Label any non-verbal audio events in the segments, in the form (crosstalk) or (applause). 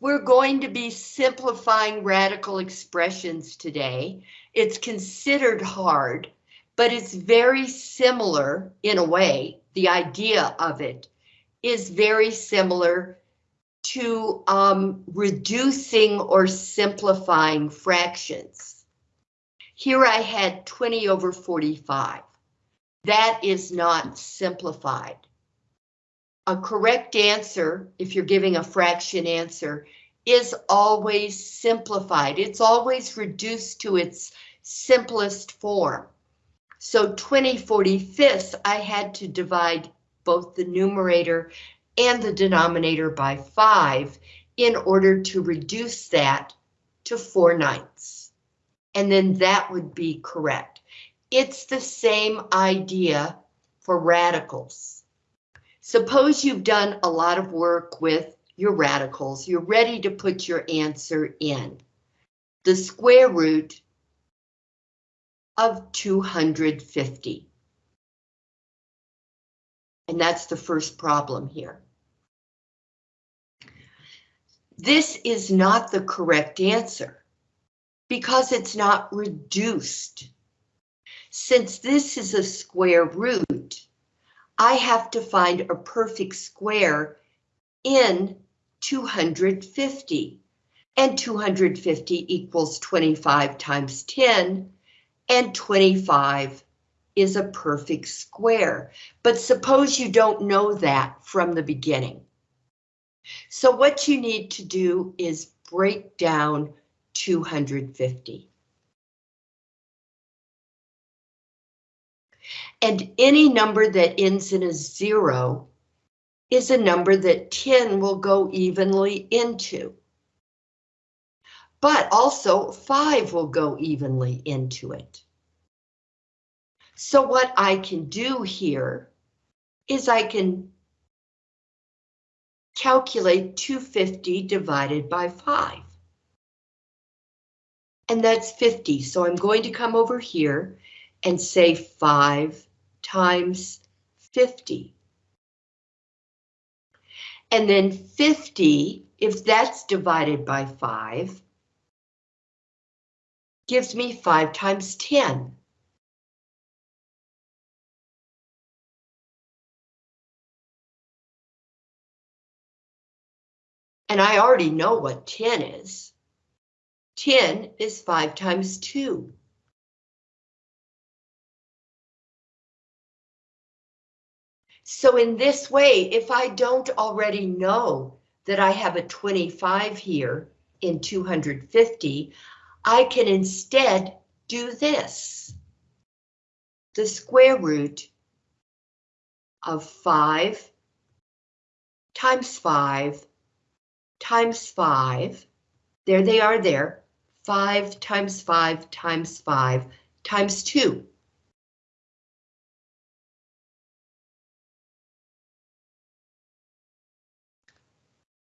we're going to be simplifying radical expressions today. It's considered hard, but it's very similar in a way. The idea of it is very similar to um, reducing or simplifying fractions. Here I had 20 over 45. That is not simplified. A correct answer, if you're giving a fraction answer, is always simplified. It's always reduced to its simplest form. So 20 45ths, I had to divide both the numerator and the denominator by 5 in order to reduce that to 4 ninths. And then that would be correct. It's the same idea for radicals. Suppose you've done a lot of work with your radicals. You're ready to put your answer in. The square root of 250. And that's the first problem here. This is not the correct answer because it's not reduced. Since this is a square root, I have to find a perfect square in 250. And 250 equals 25 times 10, and 25 is a perfect square. But suppose you don't know that from the beginning. So what you need to do is break down 250. And any number that ends in a zero is a number that 10 will go evenly into. But also 5 will go evenly into it. So what I can do here is I can calculate 250 divided by 5. And that's 50, so I'm going to come over here and say 5 times 50. And then 50, if that's divided by 5, gives me 5 times 10. And I already know what 10 is. 10 is 5 times 2. So in this way, if I don't already know that I have a 25 here in 250, I can instead do this. The square root of 5 times 5 times 5, there they are there, 5 times 5 times 5 times 2.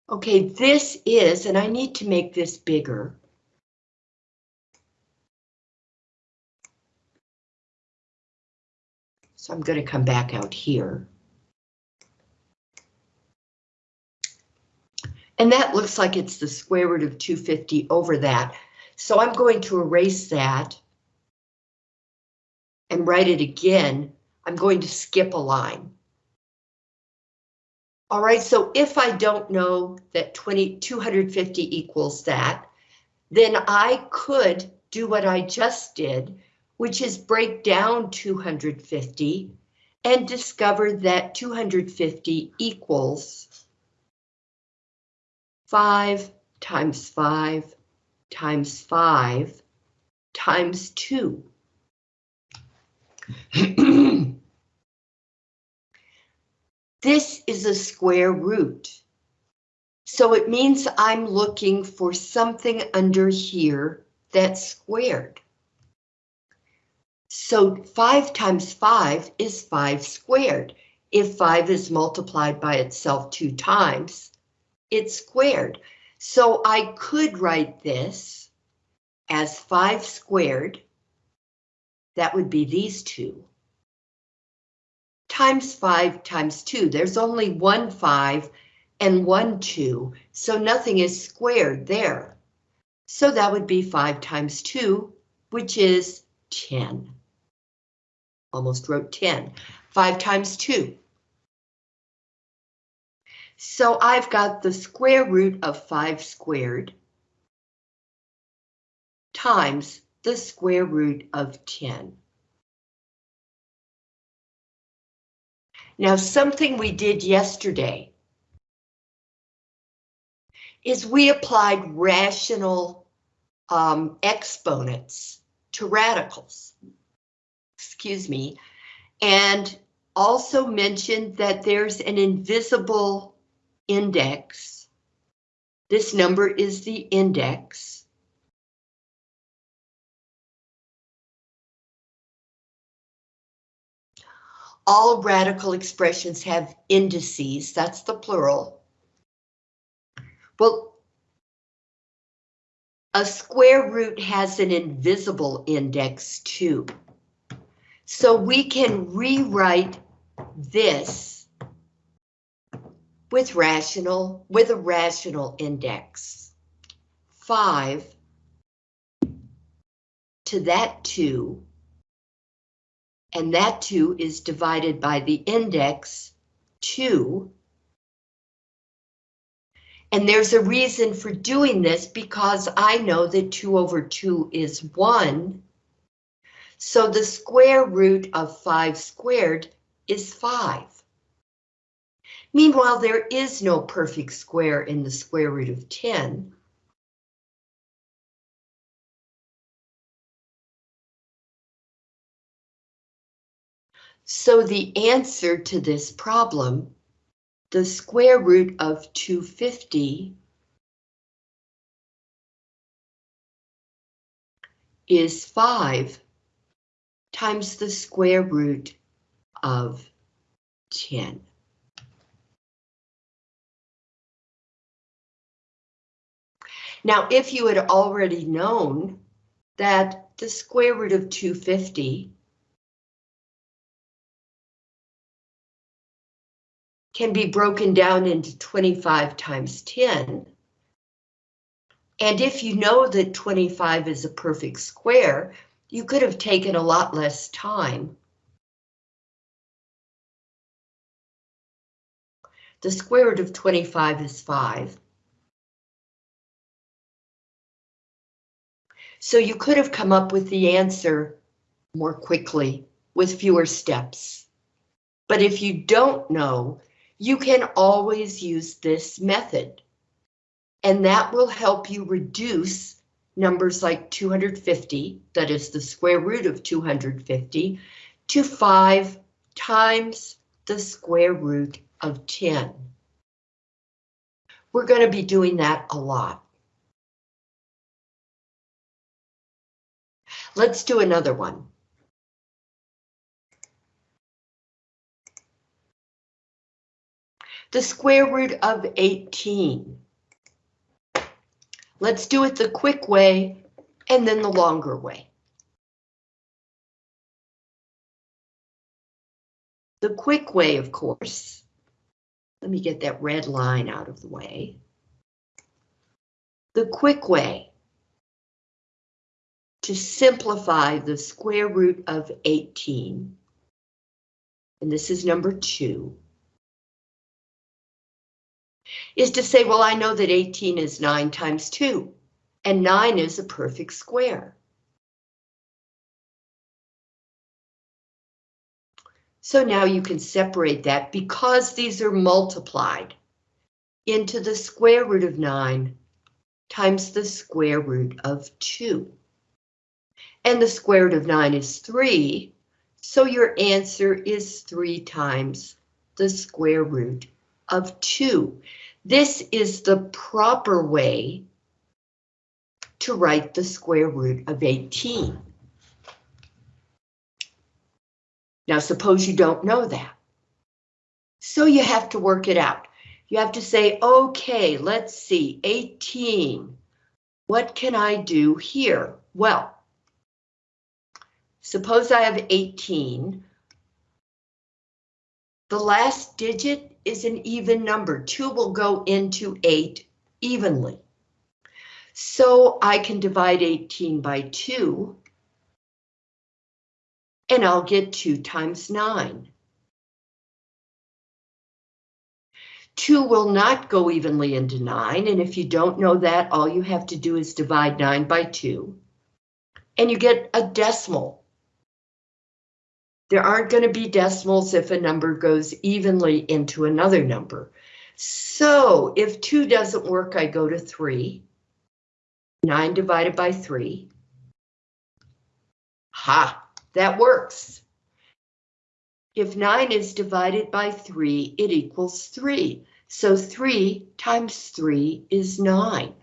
Okay, this is, and I need to make this bigger. So I'm going to come back out here. And that looks like it's the square root of 250 over that. So I'm going to erase that and write it again. I'm going to skip a line. All right, so if I don't know that 20, 250 equals that, then I could do what I just did, which is break down 250 and discover that 250 equals 5 times 5 times 5 times 2. (clears throat) this is a square root. So it means I'm looking for something under here that's squared. So 5 times 5 is 5 squared. If 5 is multiplied by itself two times, it's squared. So I could write this as 5 squared. That would be these two. Times 5 times 2. There's only one 5, and one 2, so nothing is squared there. So that would be 5 times 2, which is 10. Almost wrote 10. 5 times 2. So I've got the square root of 5 squared times the square root of 10. Now something we did yesterday is we applied rational um, exponents to radicals. Excuse me. And also mentioned that there's an invisible index. This number is the index. All radical expressions have indices, that's the plural. Well, a square root has an invisible index too. So we can rewrite this with rational, with a rational index. Five to that two, and that two is divided by the index two. And there's a reason for doing this because I know that two over two is one. So the square root of five squared is 5. Meanwhile, there is no perfect square in the square root of 10. So the answer to this problem, the square root of 250 is 5 times the square root of 10. Now, if you had already known that the square root of 250 can be broken down into 25 times 10, and if you know that 25 is a perfect square, you could have taken a lot less time The square root of 25 is 5. So you could have come up with the answer more quickly with fewer steps. But if you don't know, you can always use this method. And that will help you reduce numbers like 250, that is the square root of 250, to 5 times the square root of 10. We're going to be doing that a lot. Let's do another one. The square root of 18. Let's do it the quick way and then the longer way. The quick way, of course, let me get that red line out of the way. The quick way to simplify the square root of 18, and this is number two, is to say, well, I know that 18 is 9 times 2, and 9 is a perfect square. So now you can separate that because these are multiplied into the square root of 9 times the square root of 2. And the square root of 9 is 3, so your answer is 3 times the square root of 2. This is the proper way to write the square root of 18. Now suppose you don't know that. So you have to work it out. You have to say, okay, let's see, 18. What can I do here? Well, suppose I have 18. The last digit is an even number. 2 will go into 8 evenly. So I can divide 18 by 2. And I'll get 2 times 9. 2 will not go evenly into 9, and if you don't know that, all you have to do is divide 9 by 2. And you get a decimal. There aren't going to be decimals if a number goes evenly into another number. So if 2 doesn't work, I go to 3. 9 divided by 3. Ha, that works. If 9 is divided by 3, it equals 3. So 3 times 3 is 9.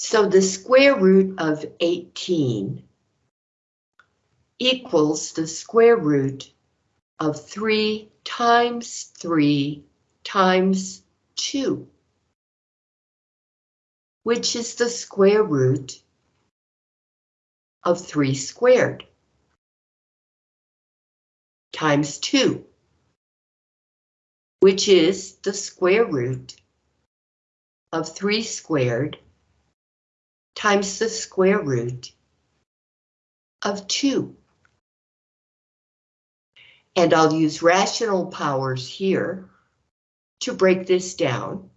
So the square root of 18 equals the square root of 3 times 3 times 2, which is the square root of 3 squared times 2, which is the square root of 3 squared times the square root of 2. And I'll use rational powers here to break this down.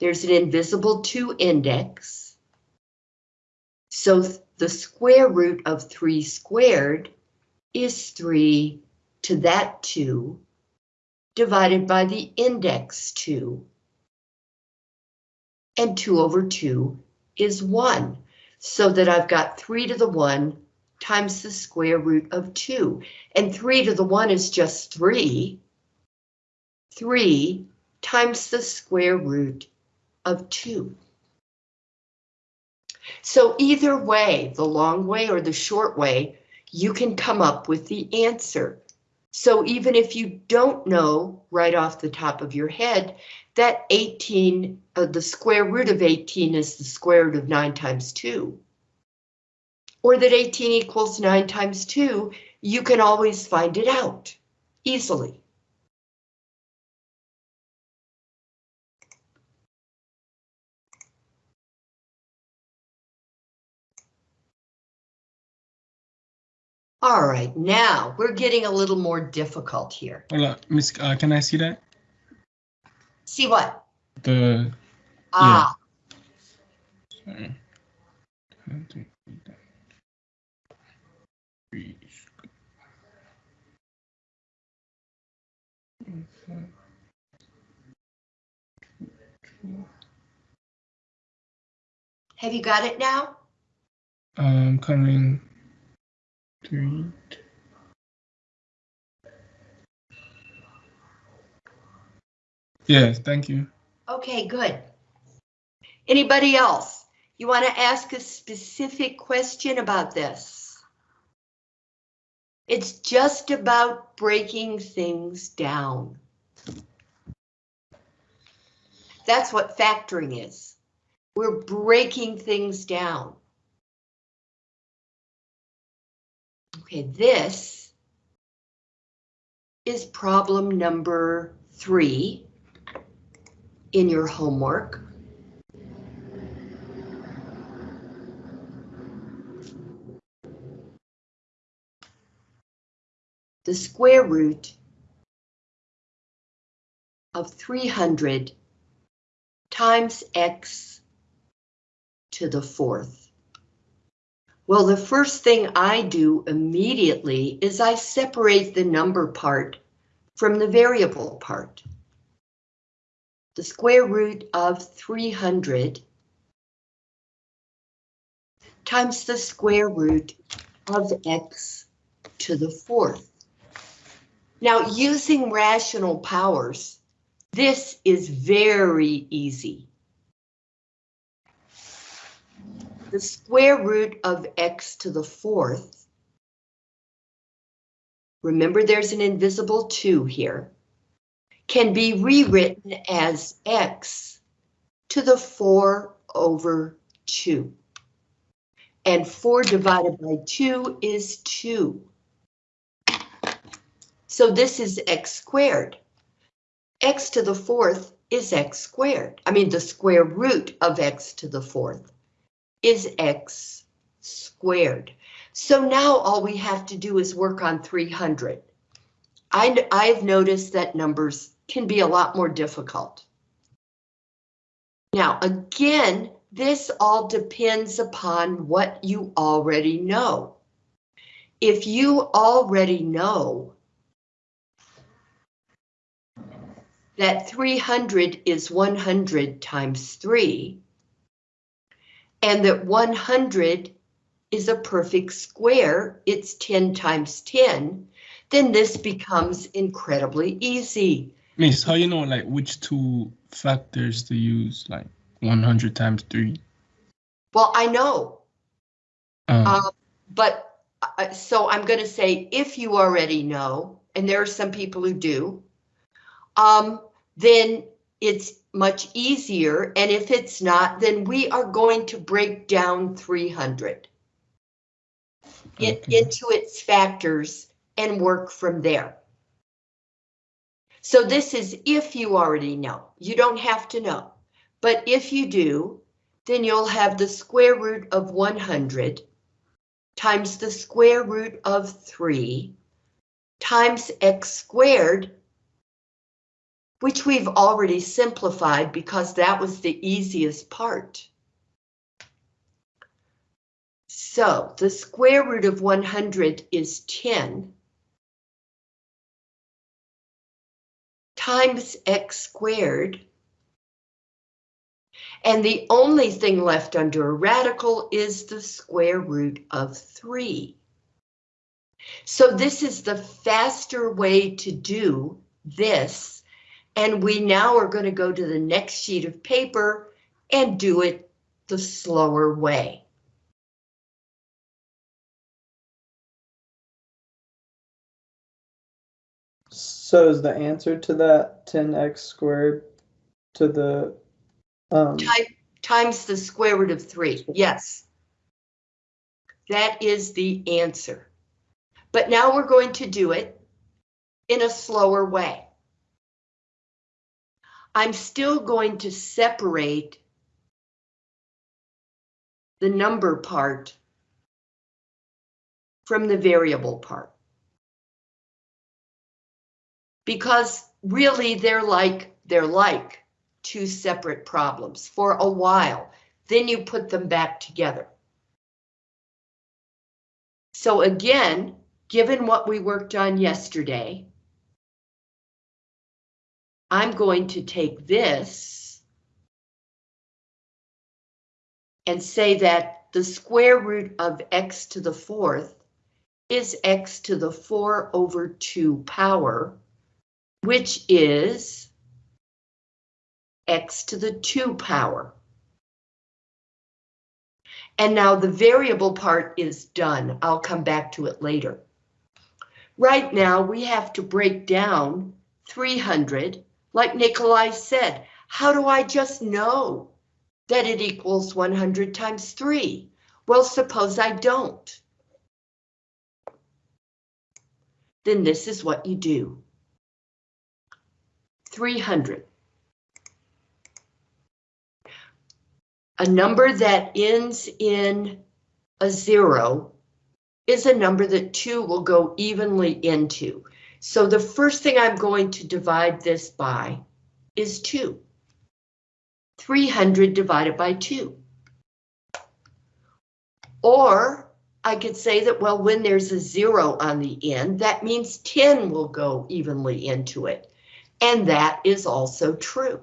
There's an invisible 2 index. So the square root of 3 squared is 3 to that 2 divided by the index 2. And 2 over 2 is 1 so that I've got 3 to the 1 times the square root of 2. And 3 to the 1 is just 3. 3 times the square root of 2. So either way, the long way or the short way, you can come up with the answer. So even if you don't know right off the top of your head that 18, uh, the square root of 18 is the square root of 9 times 2. Or that 18 equals 9 times 2, you can always find it out easily. All right, now we're getting a little more difficult here. Hola, Miss, uh, can I see that? See what? The Ah, sorry. have you got it now? I'm um, coming. Three. Yes, thank you. Okay, good. Anybody else? You want to ask a specific question about this? It's just about breaking things down. That's what factoring is. We're breaking things down. Okay, this is problem number three in your homework. The square root of 300 times x to the fourth. Well, the first thing I do immediately is I separate the number part from the variable part the square root of 300 times the square root of x to the fourth. Now, using rational powers, this is very easy. The square root of x to the fourth, remember there's an invisible 2 here, can be rewritten as x to the 4 over 2. And 4 divided by 2 is 2. So this is x squared. x to the fourth is x squared. I mean, the square root of x to the fourth is x squared. So now all we have to do is work on 300. I, I've noticed that numbers can be a lot more difficult. Now, again, this all depends upon what you already know. If you already know that 300 is 100 times 3, and that 100 is a perfect square, it's 10 times 10, then this becomes incredibly easy. Miss, how you know like which two factors to use, like 100 times 3? Well, I know, Um, Um, but, uh, so I'm gonna say, if you already know, and there are some people who do, um, then it's much easier, and if it's not, then we are going to break down 300 in- Okay. into its factors and work from there. So this is if you already know, you don't have to know, but if you do, then you'll have the square root of 100 times the square root of 3 times x squared, which we've already simplified because that was the easiest part. So the square root of 100 is 10 times x squared. And the only thing left under a radical is the square root of 3. So this is the faster way to do this. And we now are going to go to the next sheet of paper and do it the slower way. So is the answer to that ten x squared to the um Time, times the square root of 3, yes. That is the answer. But now we're going to do it in a slower way. I'm still going to separate the number part from the variable part. Because really they're like, they're like two separate problems for a while. Then you put them back together. So again, given what we worked on yesterday, I'm going to take this and say that the square root of x to the fourth is x to the 4 over 2 power, which is x to the 2 power. And now the variable part is done. I'll come back to it later. Right now, we have to break down 300. Like Nikolai said, how do I just know that it equals 100 times 3? Well, suppose I don't. Then this is what you do. 300. A number that ends in a zero is a number that two will go evenly into. So the first thing I'm going to divide this by is two. 300 divided by two. Or I could say that, well, when there's a zero on the end, that means 10 will go evenly into it. And that is also true.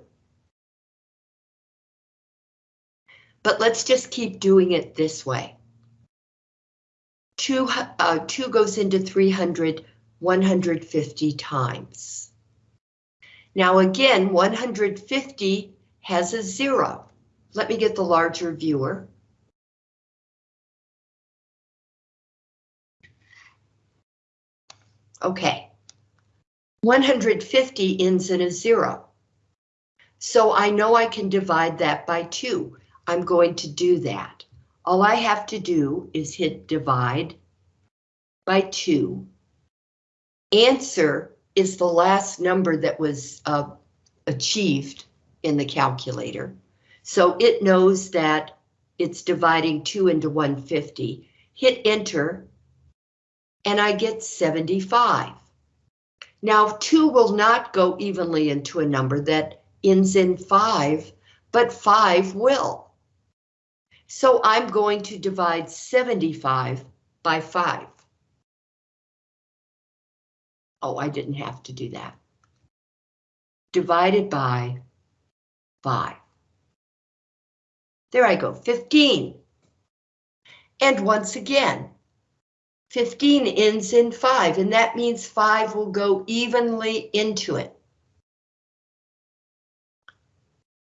But let's just keep doing it this way. Two, uh, two goes into 300 150 times. Now again, 150 has a zero. Let me get the larger viewer. Okay. 150 ends in a zero. So I know I can divide that by two. I'm going to do that. all I have to do is hit divide by 2. Answer is the last number that was uh, achieved in the calculator. So it knows that it's dividing 2 into 150. Hit enter, and I get 75. Now, 2 will not go evenly into a number that ends in 5, but 5 will. So I'm going to divide 75 by 5. Oh, I didn't have to do that. Divided by 5. There I go, 15. And once again, 15 ends in 5, and that means 5 will go evenly into it.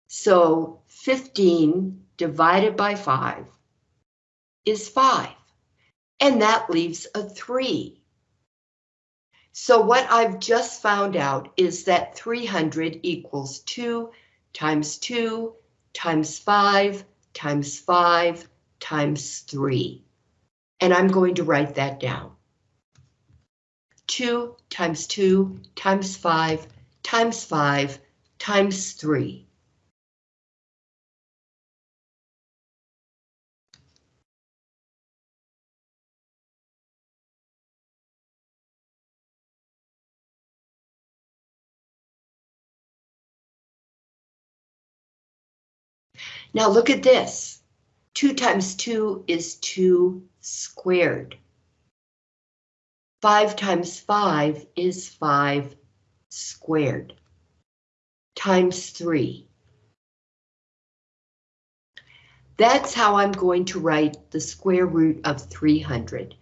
So 15 divided by 5 is 5, and that leaves a 3. So what I've just found out is that 300 equals 2 times 2 times 5 times 5 times 3. And I'm going to write that down. 2 times 2 times 5 times 5 times 3. Now look at this. 2 times 2 is 2 squared. 5 times 5 is 5 squared. Times 3. That's how I'm going to write the square root of 300.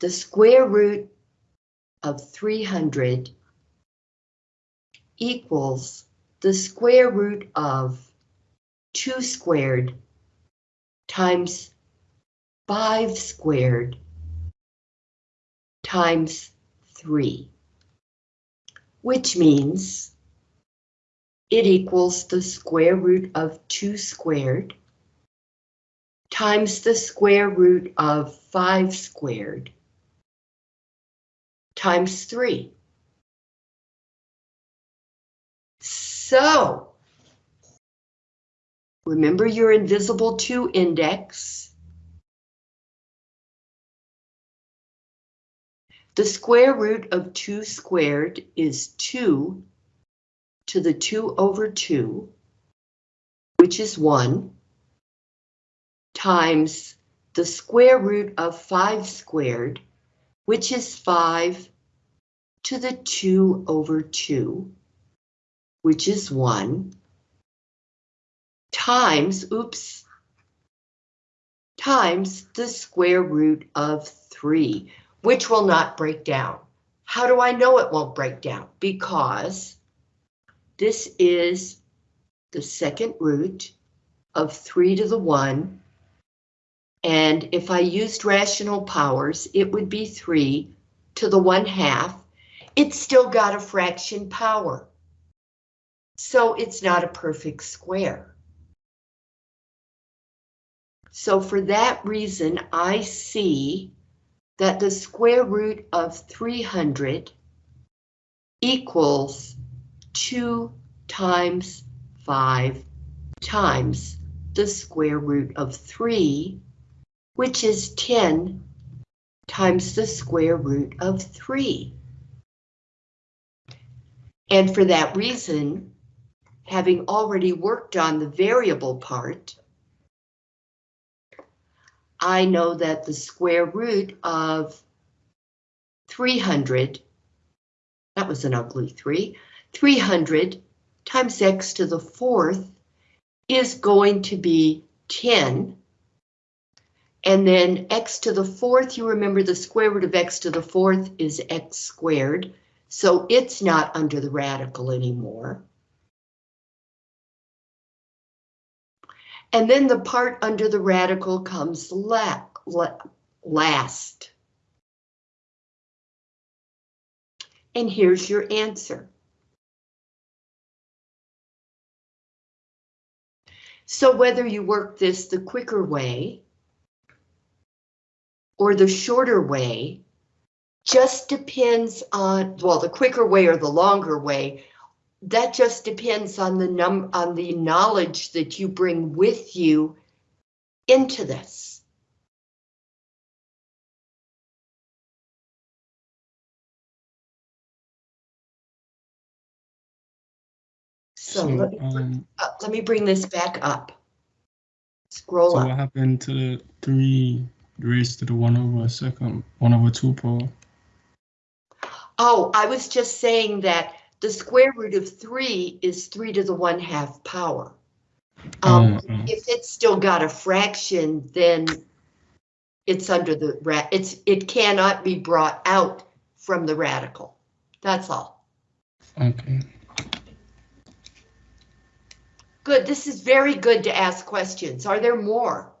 The square root of 300 equals the square root of 2 squared times 5 squared times 3, which means it equals the square root of 2 squared times the square root of 5 squared times 3. So, Remember your invisible 2 index. The square root of 2 squared is 2 to the 2 over 2, which is 1, times the square root of 5 squared, which is 5 to the 2 over 2, which is 1, times, oops, times the square root of 3, which will not break down. How do I know it won't break down? Because this is the second root of 3 to the 1, and if I used rational powers, it would be 3 to the 1 half. It's still got a fraction power, so it's not a perfect square. So for that reason, I see that the square root of 300 equals 2 times 5 times the square root of 3, which is 10 times the square root of 3. And for that reason, having already worked on the variable part, I know that the square root of 300, that was an ugly 3, 300 times x to the fourth is going to be 10. And then x to the fourth, you remember the square root of x to the fourth is x squared, so it's not under the radical anymore. And then the part under the radical comes la la last. And here's your answer. So whether you work this the quicker way or the shorter way just depends on, well, the quicker way or the longer way. That just depends on the num, on the knowledge that you bring with you into this. So So, let me, um, uh, let me bring this back up. Scroll so up. what happened to the three raised to the one over a second, one over two power? Oh, I was just saying that the square root of three is three to the one half power. Um, Oh, oh. if it's still got a fraction, then it's under the ra, it's, it cannot be brought out from the radical. That's all. Okay. Good, this is very good to ask questions. Are there more?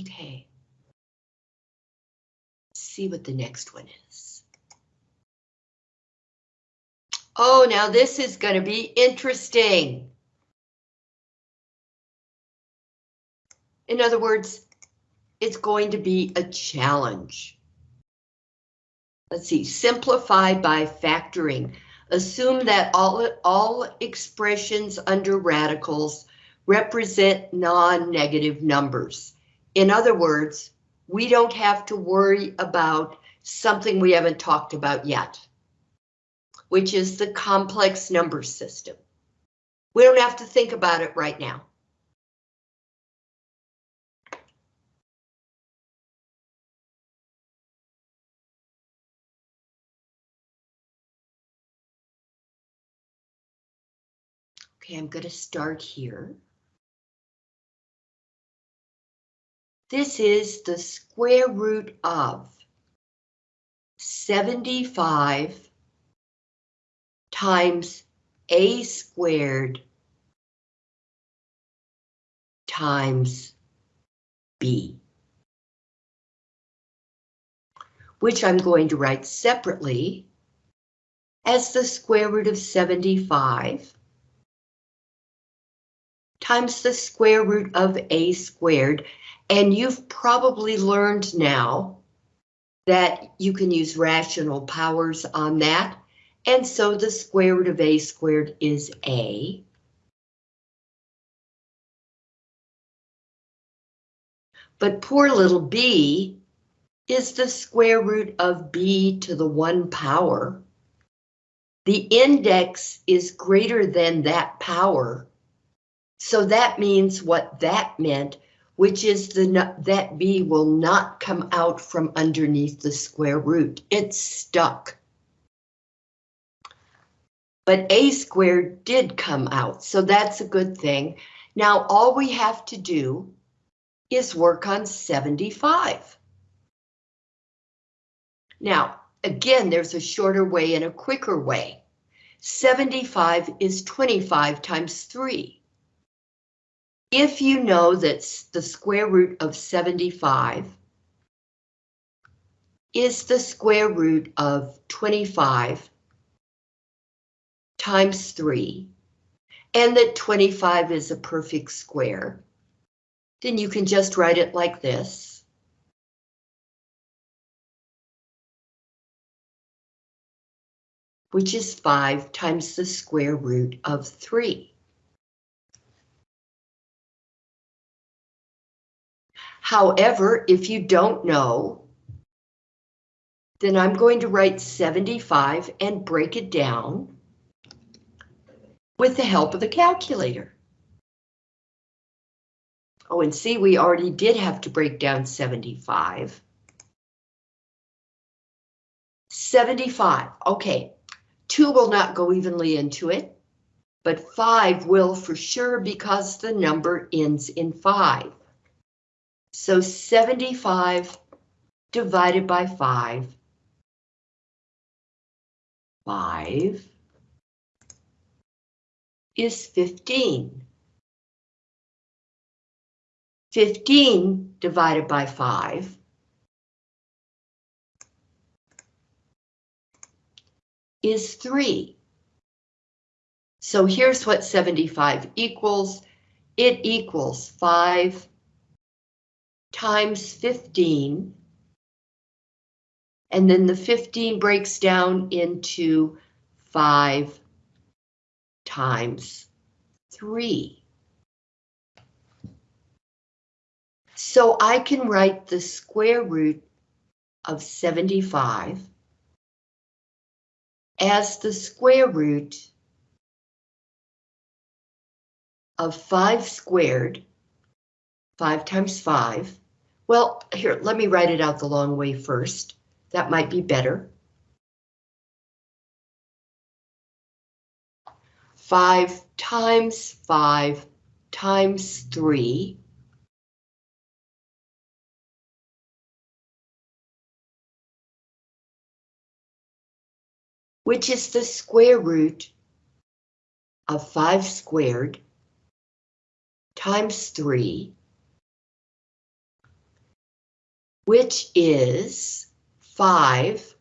Okay. See what the next one is. Oh, now this is going to be interesting. In other words, it's going to be a challenge. Let's see, simplify by factoring. Assume that all, all expressions under radicals represent non-negative numbers. In other words, we don't have to worry about something we haven't talked about yet, which is the complex number system. We don't have to think about it right now. Okay, I'm going to start here. This is the square root of 75 times a squared times b, which I'm going to write separately as the square root of 75 times the square root of a squared. And you've probably learned now that you can use rational powers on that. And so the square root of a squared is a. But poor little b is the square root of b to the one power. The index is greater than that power. So that means what that meant, which is the that b will not come out from underneath the square root. It's stuck. But a squared did come out, so that's a good thing. Now all we have to do is work on 75. Now, again, there's a shorter way and a quicker way. 75 is 25 times 3. If you know that the square root of 75 is the square root of 25 times 3, and that 25 is a perfect square, then you can just write it like this. Which is 5 times the square root of 3. However, if you don't know, then I'm going to write 75 and break it down with the help of the calculator. Oh, and see, we already did have to break down 75. 75, okay. 2 will not go evenly into it, but 5 will for sure because the number ends in 5. So 75 divided by 5. 5 is 15. 15 divided by 5 is 3. So here's what 75 equals. It equals 5 times 15. And then the 15 breaks down into 5 times 3. So I can write the square root of 75 as the square root of 5 squared, 5 times 5. Well, here, let me write it out the long way first. That might be better. 5 times 5 times 3 which is the square root of 5 squared times 3, which is 5.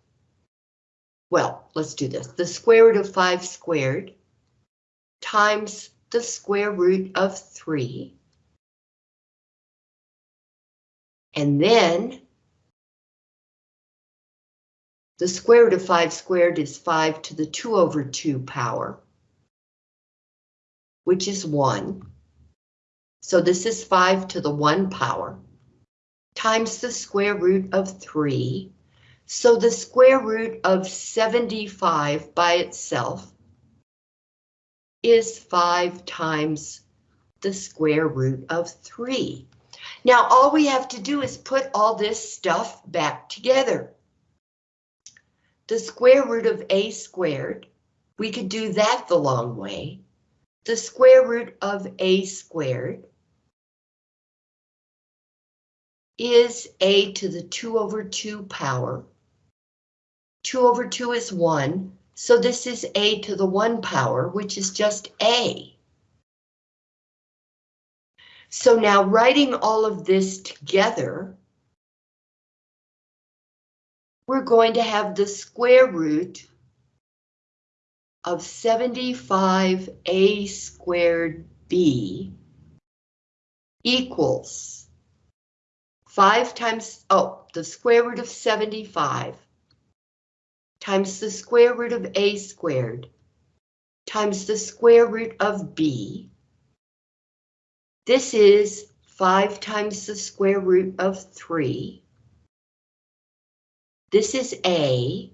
Well, let's do this. The square root of 5 squared times the square root of 3. And then the square root of 5 squared is 5 to the 2 over 2 power, which is 1. So this is 5 to the 1 power, times the square root of 3. So the square root of 75 by itself is 5 times the square root of 3. Now all we have to do is put all this stuff back together the square root of a squared, we could do that the long way. The square root of a squared is a to the 2 over 2 power. 2 over 2 is 1, so this is a to the 1 power, which is just a. So now writing all of this together, we're going to have the square root of 75a squared b equals 5 times, oh, the square root of 75 times the square root of a squared times the square root of b. This is 5 times the square root of 3 this is A.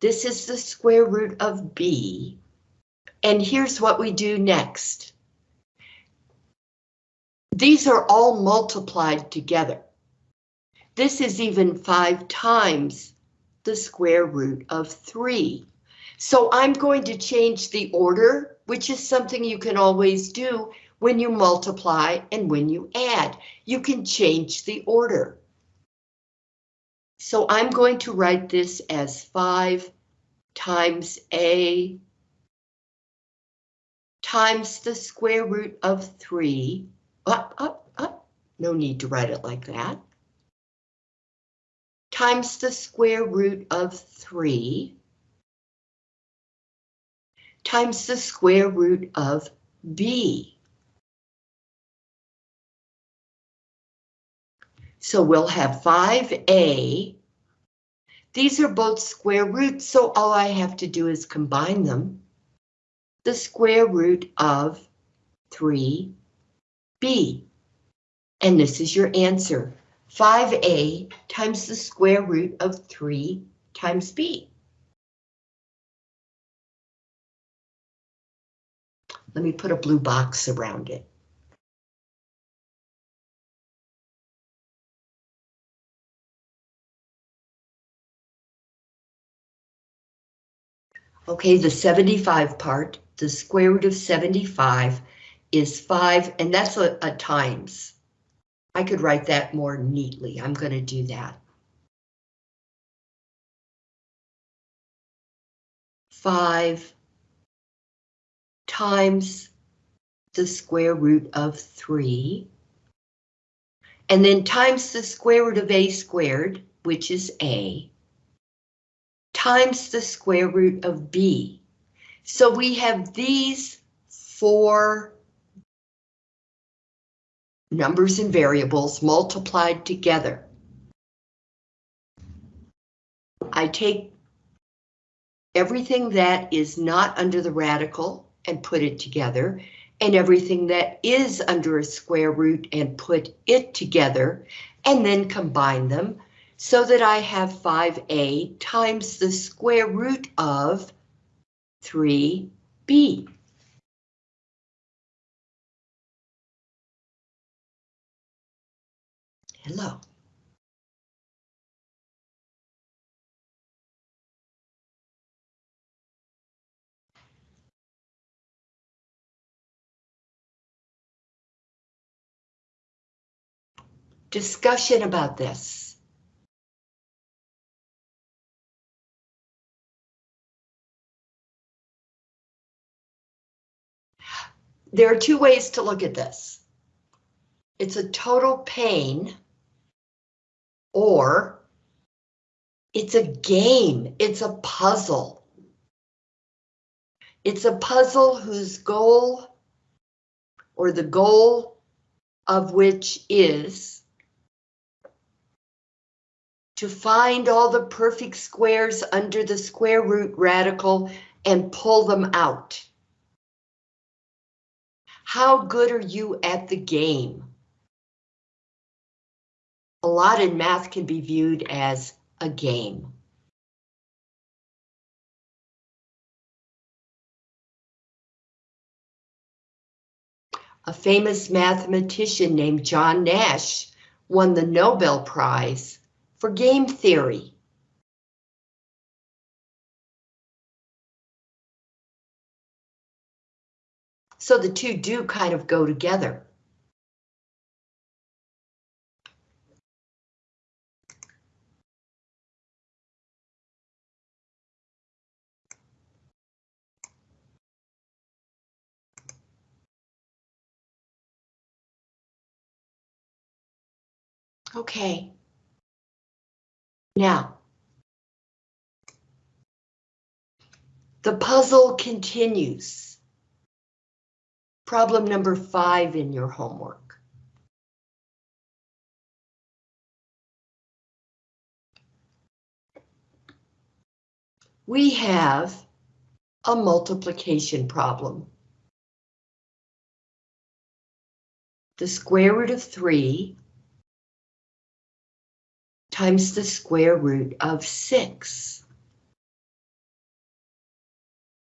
This is the square root of B. And here's what we do next. These are all multiplied together. This is even five times the square root of three. So I'm going to change the order, which is something you can always do when you multiply and when you add. You can change the order. So I'm going to write this as 5 times a times the square root of 3. Up, up, up. No need to write it like that. Times the square root of 3 times the square root of b. So we'll have 5a. These are both square roots, so all I have to do is combine them. The square root of 3b. And this is your answer. 5a times the square root of 3 times b. Let me put a blue box around it. Okay, the 75 part, the square root of 75 is 5, and that's a, a times. I could write that more neatly. I'm going to do that. 5 times the square root of 3, and then times the square root of a squared, which is a, times the square root of b. So we have these four numbers and variables multiplied together. I take everything that is not under the radical and put it together, and everything that is under a square root and put it together, and then combine them so that I have 5a times the square root of 3b. Hello. Discussion about this. There are two ways to look at this. It's a total pain or it's a game, it's a puzzle. It's a puzzle whose goal or the goal of which is to find all the perfect squares under the square root radical and pull them out. How good are you at the game? A lot in math can be viewed as a game. A famous mathematician named John Nash won the Nobel Prize for game theory. So the two do kind of go together. Okay. Now, the puzzle continues. Problem number five in your homework. We have a multiplication problem. The square root of 3 times the square root of 6.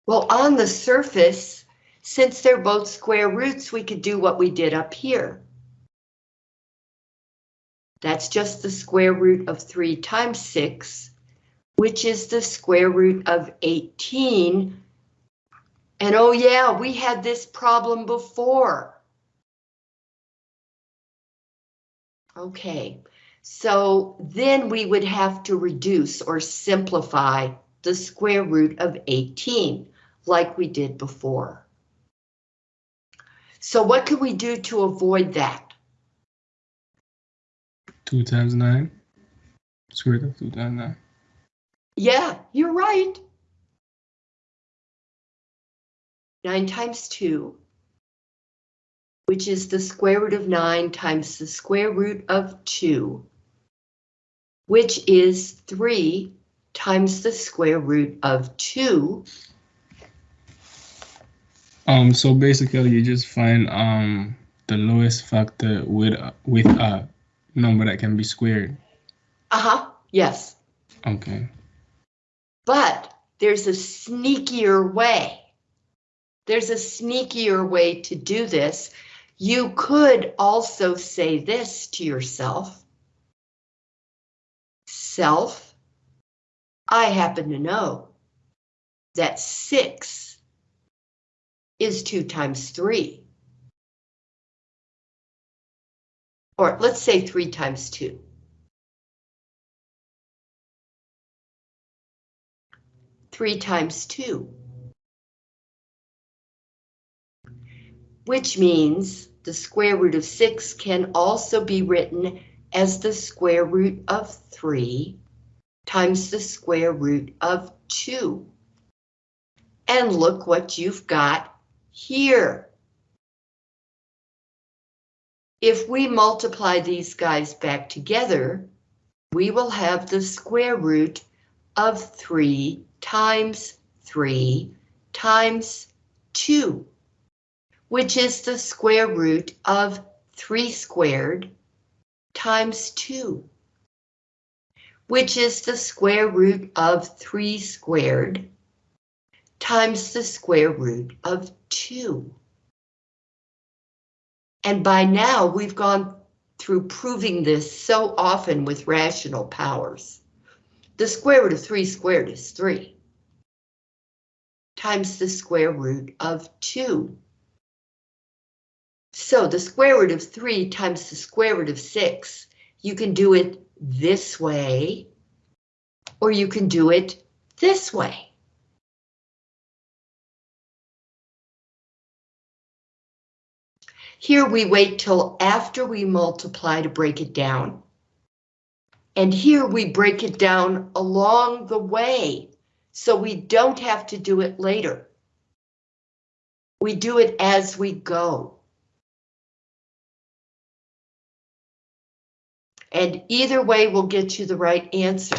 Well, on the surface, since they're both square roots, we could do what we did up here. That's just the square root of 3 times 6, which is the square root of 18. And oh yeah, we had this problem before. Okay, so then we would have to reduce or simplify the square root of 18, like we did before. So what could we do to avoid that? 2 times 9. Square root of 2 times 9. Yeah, you're right. 9 times 2, which is the square root of 9 times the square root of 2, which is 3 times the square root of 2. Um, so basically you just find um the lowest factor with with a number that can be squared. Uh-huh, yes. Okay. But there's a sneakier way. There's a sneakier way to do this. You could also say this to yourself. Self, I happen to know that 6 is 2 times 3. Or let's say 3 times 2. Three times two. which means the square root of 6 can also be written as the square root of 3 times the square root of 2. And look what you've got here. If we multiply these guys back together, we will have the square root of 3 times 3 times 2, which is the square root of 3 squared times 2, which is the square root of 3 squared times the square root of 2. And by now we've gone through proving this so often with rational powers. The square root of 3 squared is 3 times the square root of 2. So the square root of 3 times the square root of 6, you can do it this way, or you can do it this way. Here we wait till after we multiply to break it down. And here we break it down along the way, so we don't have to do it later. We do it as we go. And either way will get you the right answer.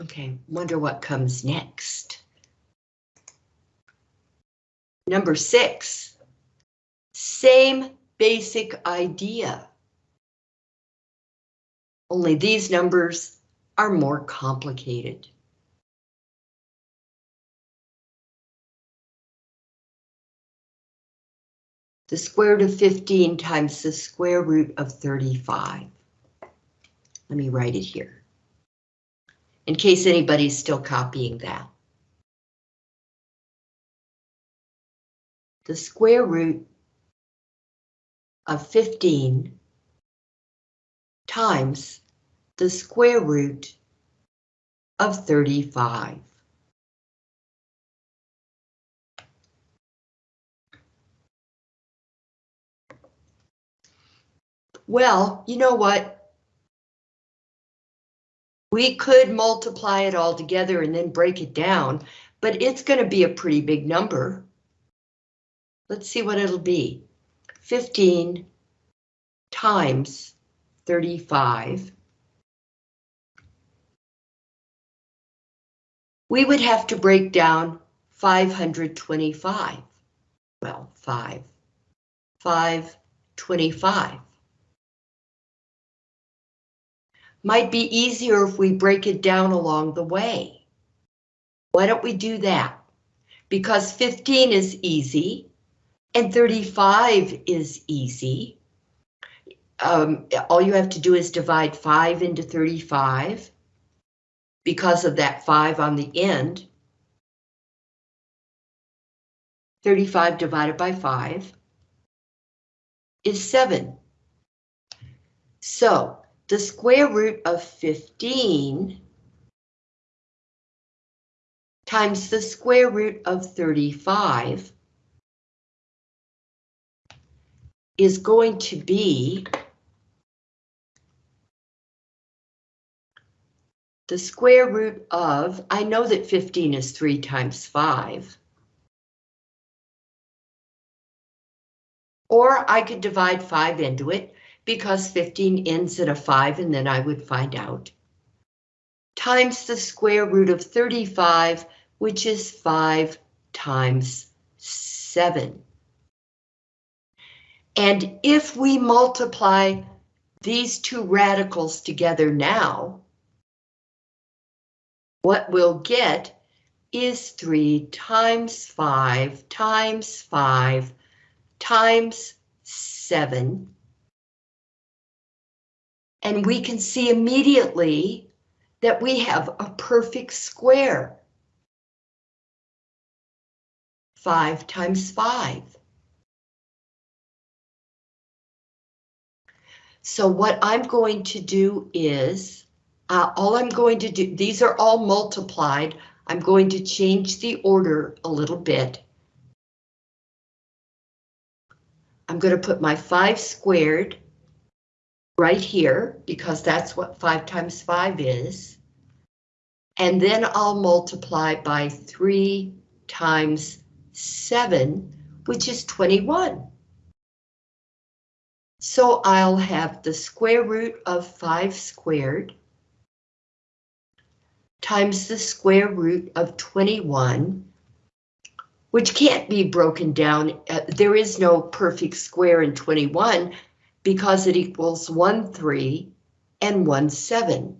Okay, wonder what comes next. Number six, same basic idea. Only these numbers are more complicated. The square root of 15 times the square root of 35. Let me write it here in case anybody's still copying that. The square root of 15 times the square root of 35. Well, you know what? We could multiply it all together and then break it down, but it's going to be a pretty big number. Let's see what it'll be. 15 times 35. We would have to break down 525. Well, 5. 525. might be easier if we break it down along the way. Why don't we do that? Because 15 is easy and 35 is easy. Um, all you have to do is divide 5 into 35 because of that 5 on the end. 35 divided by 5 is 7. So the square root of 15 times the square root of 35 is going to be the square root of, I know that 15 is 3 times 5. Or I could divide 5 into it because 15 ends at a 5 and then I would find out. Times the square root of 35, which is 5 times 7. And if we multiply these two radicals together now, what we'll get is 3 times 5 times 5 times 7 and we can see immediately that we have a perfect square. 5 times 5. So what I'm going to do is, uh, all I'm going to do, these are all multiplied. I'm going to change the order a little bit. I'm going to put my 5 squared right here because that's what 5 times 5 is. And then I'll multiply by 3 times 7, which is 21. So I'll have the square root of 5 squared times the square root of 21, which can't be broken down. Uh, there is no perfect square in 21 because it equals 1, 3 and 1, 7.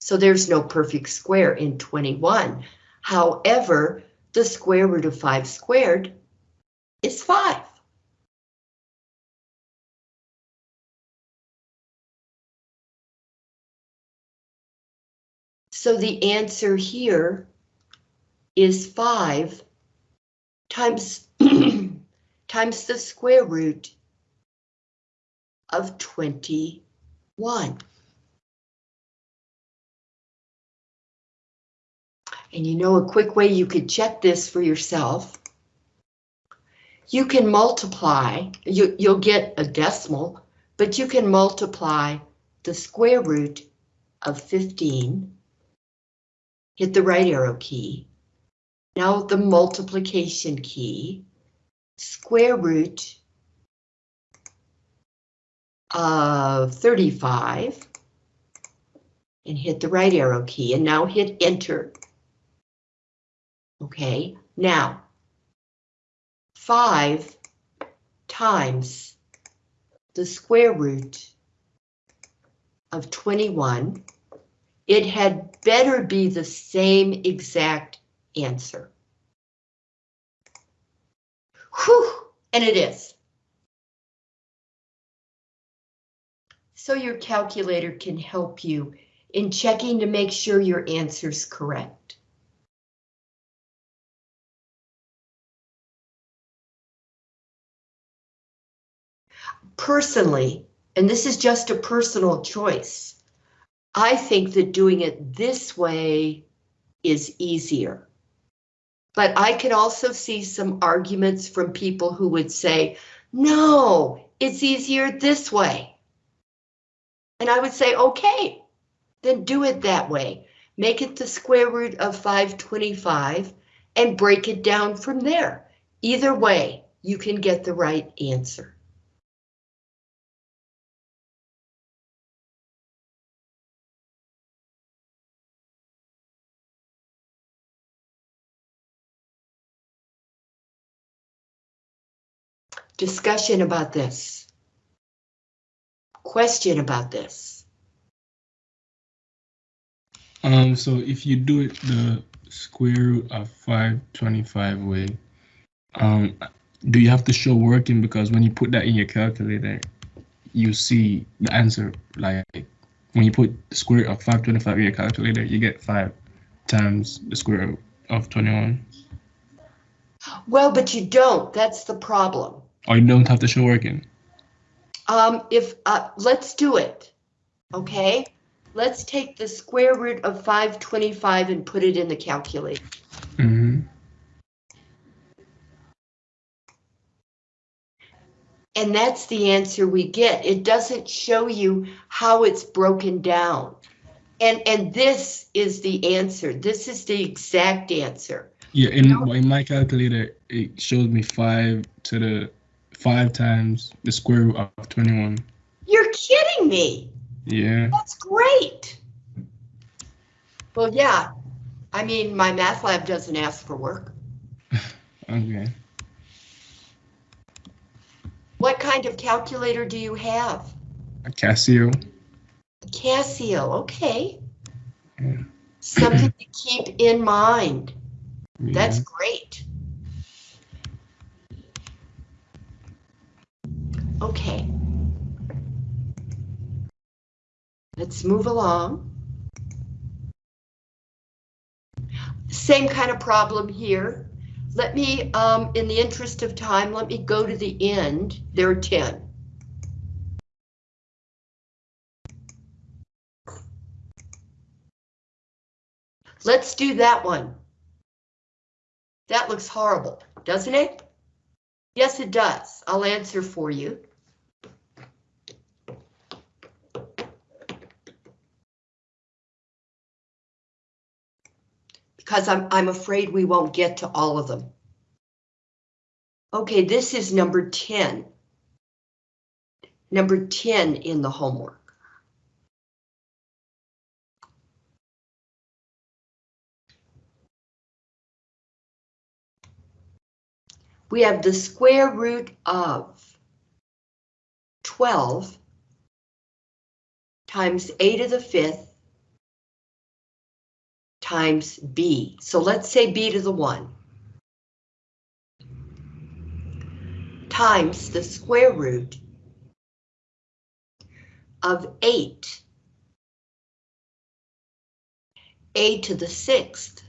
So there's no perfect square in 21. However, the square root of 5 squared is 5. So the answer here is 5 times, (clears throat) times the square root of 21. And you know a quick way you could check this for yourself. You can multiply, you, you'll get a decimal, but you can multiply the square root of 15. Hit the right arrow key. Now the multiplication key. Square root of 35. And hit the right arrow key and now hit enter. Okay, now 5 times the square root of 21. It had better be the same exact answer. Whew, and it is. So your calculator can help you in checking to make sure your answer's correct. Personally, and this is just a personal choice, I think that doing it this way is easier. But I can also see some arguments from people who would say, no, it's easier this way. And I would say, okay, then do it that way. Make it the square root of 525 and break it down from there. Either way, you can get the right answer. Discussion about this. Question about this. Um, so if you do it the square root of 525 way, um, do you have to show working? Because when you put that in your calculator, you see the answer. Like when you put the square root of 525 in your calculator, you get 5 times the square root of 21. Well, but you don't. That's the problem. Or you don't have to show working. Um, if, uh, let's do it. Okay, let's take the square root of 525 and put it in the calculator. hmm And that's the answer we get. It doesn't show you how it's broken down. And, and this is the answer. This is the exact answer. Yeah, in, in my calculator, it shows me 5 to the 5 times the square root of 21. You're kidding me. Yeah. That's great. Well, yeah. I mean, my math lab doesn't ask for work. (laughs) Okay. What kind of calculator do you have? A Casio. Casio, okay. Yeah. Something to keep in mind. (clears throat) Yeah. That's great. Okay. Let's move along. Same kind of problem here. Let me, um, in the interest of time, let me go to the end. There are 10. Let's do that one. That looks horrible, doesn't it? Yes, it does. I'll answer for you. Because I'm, I'm afraid we won't get to all of them. Okay, this is number 10. Number 10 in the homework. we have the square root of 12 times a to the fifth times b. So let's say b to the 1 times the square root of 8 a to the sixth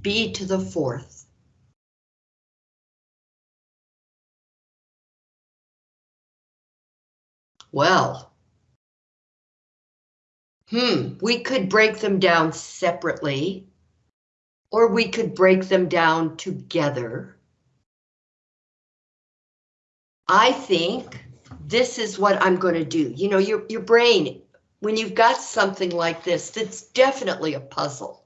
b to the fourth. Well, hmm, we could break them down separately, or we could break them down together. I think this is what I'm going to do. You know, your, your brain, when you've got something like this, that's definitely a puzzle.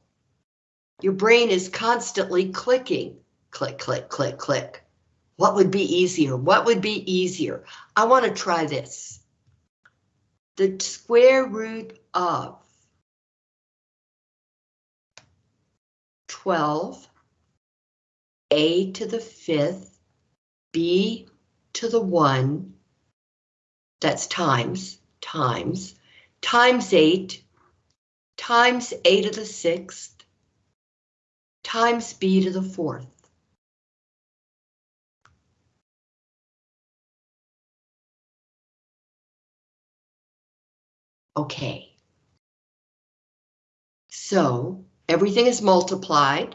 Your brain is constantly clicking, click, click, click, click. What would be easier? What would be easier? I want to try this. The square root of 12, a to the fifth, b to the one, that's times, times, times 8, times a to the sixth, times b to the fourth. Okay. So everything is multiplied.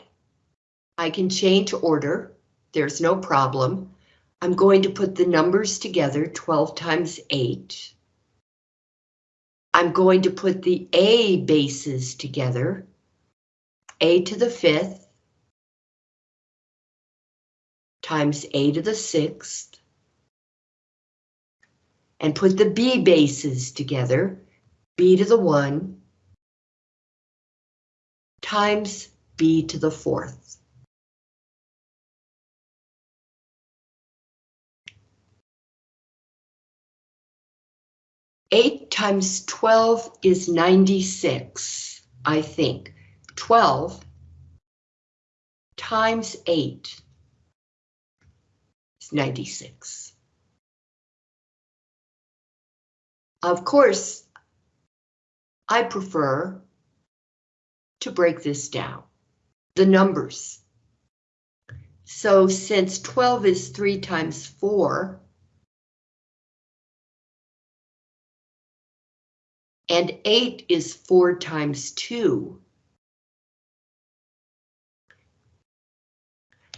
I can change order. There's no problem. I'm going to put the numbers together, 12 times 8. I'm going to put the A bases together, A to the fifth, times a to the sixth, and put the b bases together, b to the one, times b to the fourth. Eight times 12 is 96, I think. 12 times eight is 96. Of course, I prefer to break this down, the numbers. So since 12 is 3 times 4, and 8 is 4 times 2,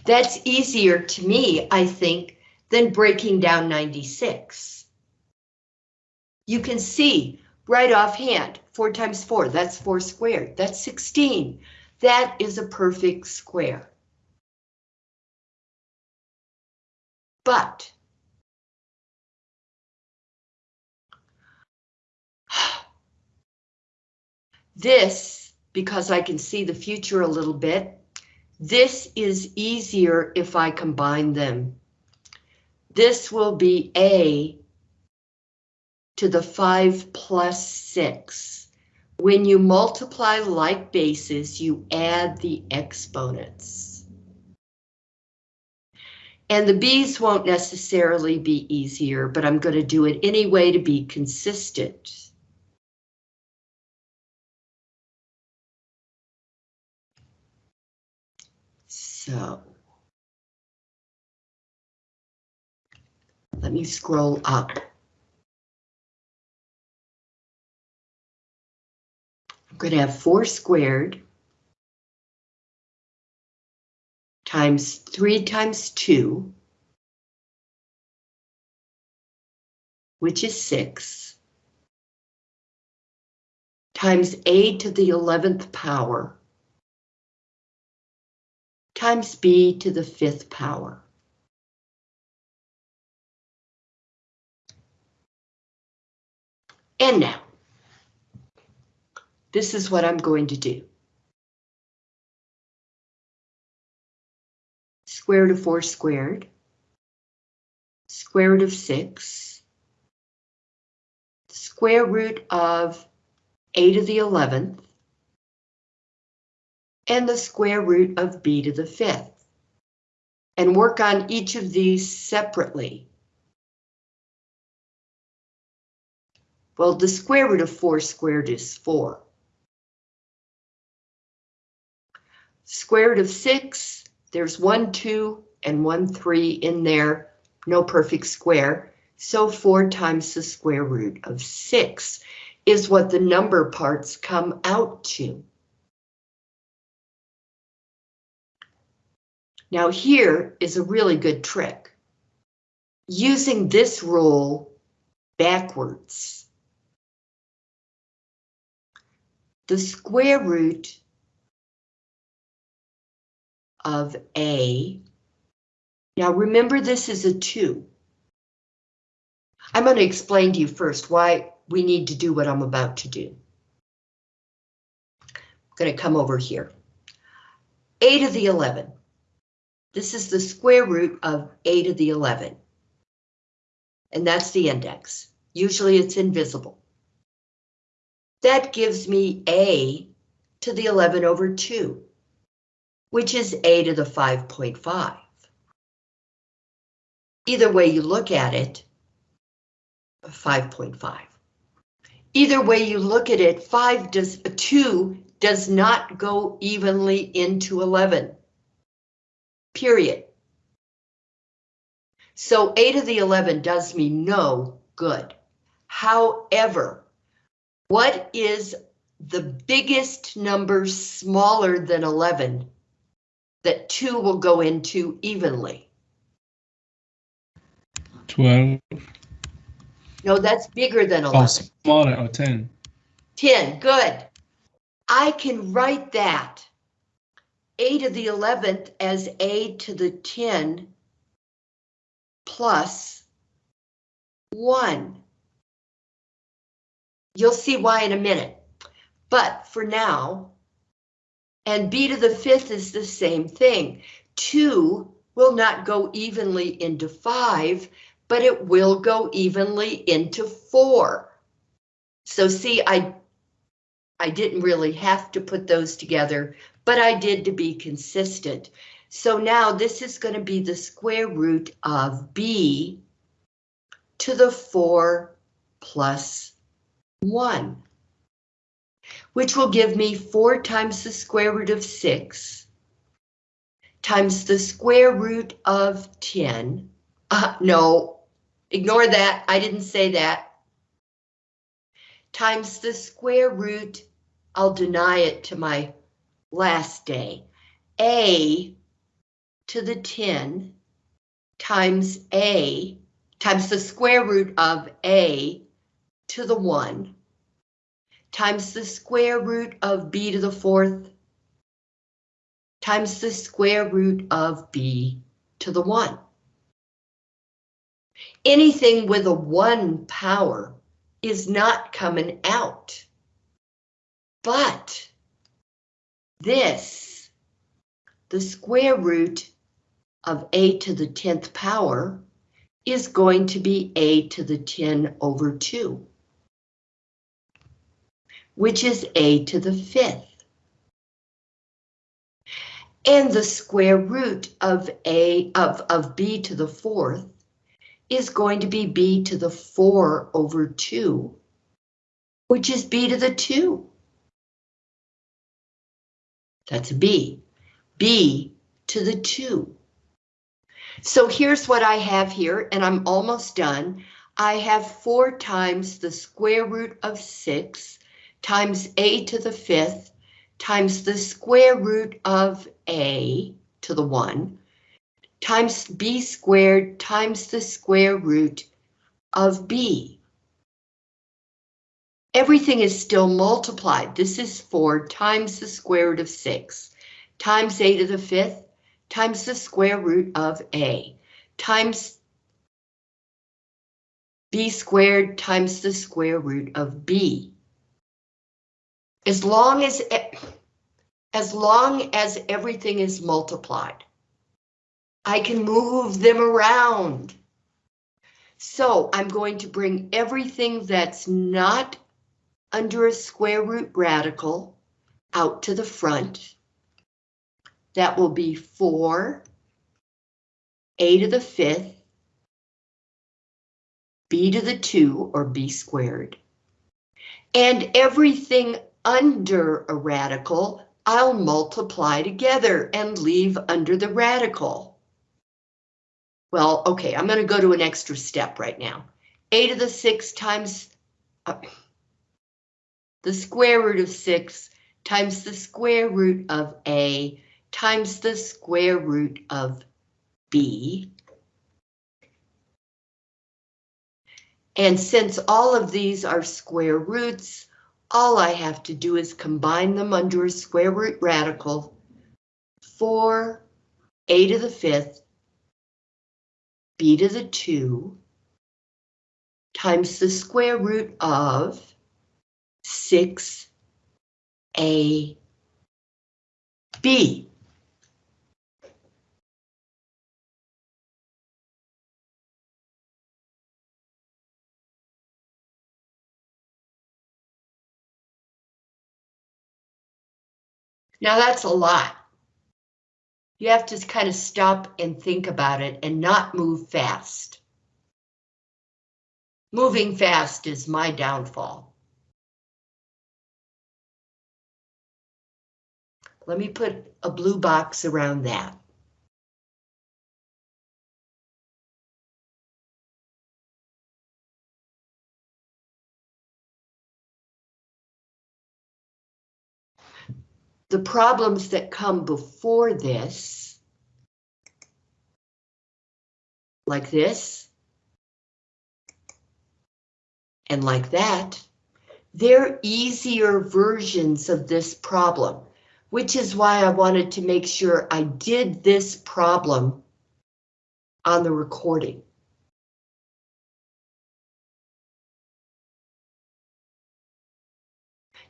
That's easier to me, I think, than breaking down 96. You can see right offhand, 4 times 4, that's 4 squared, that's 16. That is a perfect square. But (sighs) this, because I can see the future a little bit, this is easier if I combine them. This will be A to the 5 plus 6. When you multiply like bases, you add the exponents. And the B's won't necessarily be easier, but I'm going to do it anyway to be consistent. So let me scroll up. Going to have 4 squared times 3 times 2, which is 6, times a to the 11th power, times b to the 5th power. And now, this is what I'm going to do. Square root of 4 squared, square root of 6, square root of a to the 11th, and the square root of b to the 5th. And work on each of these separately. Well, the square root of 4 squared is 4. Square root of 6, there's 1, 2, and 1, 3 in there, no perfect square. So 4 times the square root of 6 is what the number parts come out to. Now here is a really good trick. Using this rule backwards. The square root of A. Now remember this is a 2. I'm going to explain to you first why we need to do what I'm about to do. I'm going to come over here. A to the 11. This is the square root of a to the 11. And that's the index. Usually it's invisible. That gives me a to the 11 over 2, which is a to the 5.5. Either way you look at it, 5.5. Either way you look at it, 5 does 2 does not go evenly into 11 period. So a to the 11 does me no good. However, what is the biggest number smaller than 11 that 2 will go into evenly? 12. No, that's bigger than Oh, 11. smaller, or 10. 10, good. I can write that a to the 11th as a to the 10 plus 1. You'll see why in a minute. But for now, and b to the 5th is the same thing. 2 will not go evenly into 5, but it will go evenly into 4. So see, I I didn't really have to put those together, but I did to be consistent. So now this is going to be the square root of b to the 4 plus 1, which will give me 4 times the square root of 6 times the square root of 10. Uh, no, ignore that. I didn't say that. Times the square root I'll deny it to my last day. A to the 10 times A times the square root of A to the 1 times the square root of B to the fourth times the square root of B to the 1. Anything with a 1 power is not coming out. But this, the square root of a to the 10th power, is going to be a to the 10 over 2, which is a to the 5th. And the square root of a of, of b to the 4th is going to be b to the 4 over 2, which is b to the 2. That's B. B to the 2. So here's what I have here, and I'm almost done. I have 4 times the square root of 6 times a to the fifth times the square root of a to the 1 times b squared times the square root of b. Everything is still multiplied. This is 4 times the square root of 6 times a to the fifth times the square root of a times b squared times the square root of b. As long as, as long as everything is multiplied, I can move them around. So I'm going to bring everything that's not under a square root radical out to the front. That will be 4 a to the fifth b to the 2, or b squared. And everything under a radical, I'll multiply together and leave under the radical. Well, okay, I'm going to go to an extra step right now. a to the 6 times uh, the square root of 6 times the square root of a times the square root of b And since all of these are square roots, all I have to do is combine them under a square root radical. 4 a to the fifth b to the 2 times the square root of 6 Now that's a lot. You have to kind of stop and think about it and not move fast. Moving fast is my downfall. Let me put a blue box around that. The problems that come before this, like this, and like that, they're easier versions of this problem, which is why I wanted to make sure I did this problem on the recording.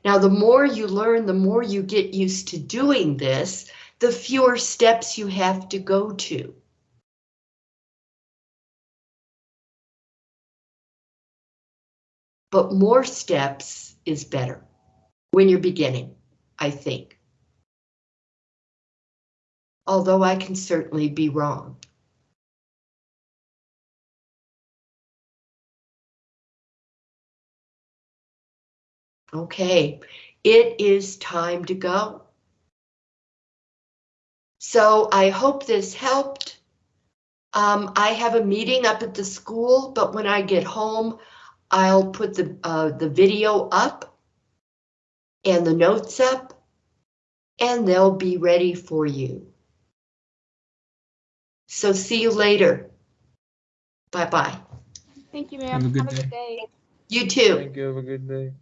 Now, the more you learn, the more you get used to doing this, the fewer steps you have to go to. But more steps is better when you're beginning, I think. Although I can certainly be wrong. Okay, it is time to go. So I hope this helped. Um, I have a meeting up at the school, but when I get home, I'll put the, uh, the video up and the notes up, and they'll be ready for you. So see you later. Bye-bye. Thank you, ma'am. Have a good Have a good day. day. You too. Thank you. Have a good day.